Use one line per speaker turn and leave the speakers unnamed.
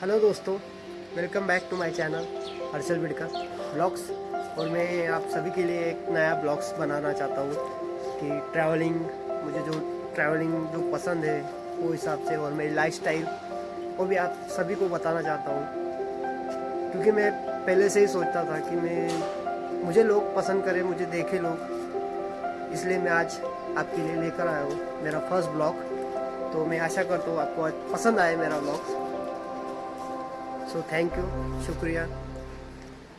Hello दोस्तों welcome back to my channel Harshal Bidka blogs और मैं आप सभी के लिए एक नया ब्लॉग्स बनाना चाहता हूँ कि ट्रैवलिंग मुझे जो ट्रैवलिंग जो पसंद है, वो हिसाब से और मेरी लाइफ स्टाइल वो भी आप सभी को बताना चाहता हूँ। क्योंकि मैं पहले से ही सोचता था कि मैं, मुझे लोग पसंद करें, मुझे देखे लोग। इसलिए मैं आज आपके लिए लेकर आया हूँ मेरा फ़र्स्ट ब्लॉग तो मैं आशा करता हूँ आपको पसंद आए मेरा ब्लॉग सो थैंक यू शुक्रिया